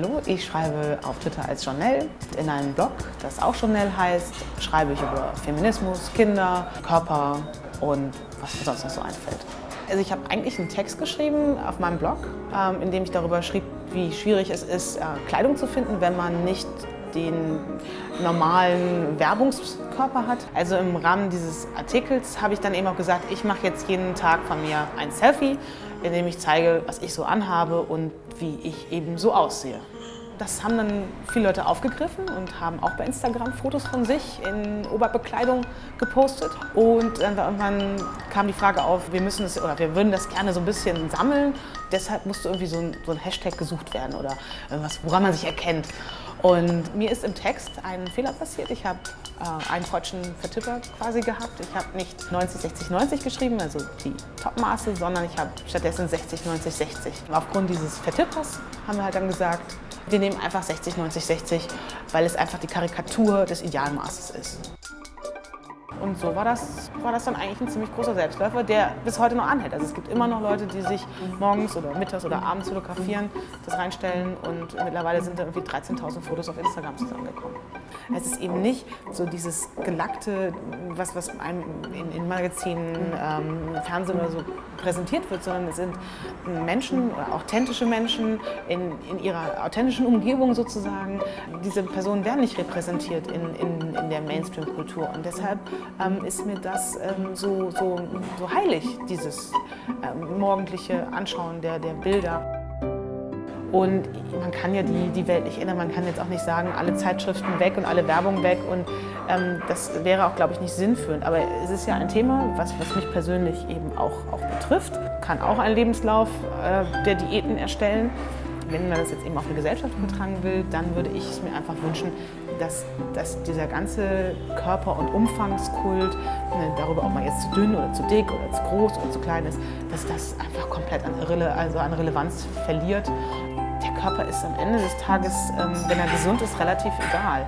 Hallo, ich schreibe auf Twitter als Journal. In einem Blog, das auch Journal heißt, schreibe ich über Feminismus, Kinder, Körper und was mir sonst noch so einfällt. Also ich habe eigentlich einen Text geschrieben auf meinem Blog, ähm, in dem ich darüber schrieb, wie schwierig es ist, äh, Kleidung zu finden, wenn man nicht den normalen Werbungskörper hat. Also im Rahmen dieses Artikels habe ich dann eben auch gesagt, ich mache jetzt jeden Tag von mir ein Selfie, in dem ich zeige, was ich so anhabe und wie ich eben so aussehe. Das haben dann viele Leute aufgegriffen und haben auch bei Instagram Fotos von sich in Oberbekleidung gepostet. Und dann irgendwann kam die Frage auf, wir müssen es oder wir würden das gerne so ein bisschen sammeln. Deshalb musste irgendwie so ein, so ein Hashtag gesucht werden oder irgendwas, woran man sich erkennt. Und mir ist im Text ein Fehler passiert. Ich habe äh, einen falschen Vertipper quasi gehabt. Ich habe nicht 90, 60, 90 geschrieben, also die Topmaße, sondern ich habe stattdessen 60, 90, 60. Aufgrund dieses Vertippers haben wir halt dann gesagt, wir nehmen einfach 60, 90, 60, weil es einfach die Karikatur des Idealmaßes ist. Und so war das, war das dann eigentlich ein ziemlich großer Selbstläufer, der bis heute noch anhält. Also es gibt immer noch Leute, die sich morgens oder mittags oder abends fotografieren, das reinstellen und mittlerweile sind da irgendwie 13.000 Fotos auf Instagram zusammengekommen. Es ist eben nicht so dieses gelackte, was, was einem in, in Magazinen, ähm, Fernsehen oder so präsentiert wird, sondern es sind Menschen, authentische Menschen in, in ihrer authentischen Umgebung sozusagen. Diese Personen werden nicht repräsentiert in, in, in der Mainstream-Kultur und deshalb ähm, ist mir das ähm, so, so, so heilig, dieses ähm, morgendliche Anschauen der, der Bilder. Und man kann ja die, die Welt nicht ändern. Man kann jetzt auch nicht sagen, alle Zeitschriften weg und alle Werbung weg. Und ähm, das wäre auch, glaube ich, nicht sinnführend. Aber es ist ja ein Thema, was, was mich persönlich eben auch, auch betrifft. Kann auch einen Lebenslauf äh, der Diäten erstellen. Wenn man das jetzt eben auf eine Gesellschaft übertragen will, dann würde ich es mir einfach wünschen, dass, dass dieser ganze Körper- und Umfangskult, ne, darüber ob man jetzt zu dünn oder zu dick oder zu groß oder zu klein ist, dass das einfach komplett an, Rele also an Relevanz verliert. Der Körper ist am Ende des Tages, ähm, wenn er gesund ist, relativ egal.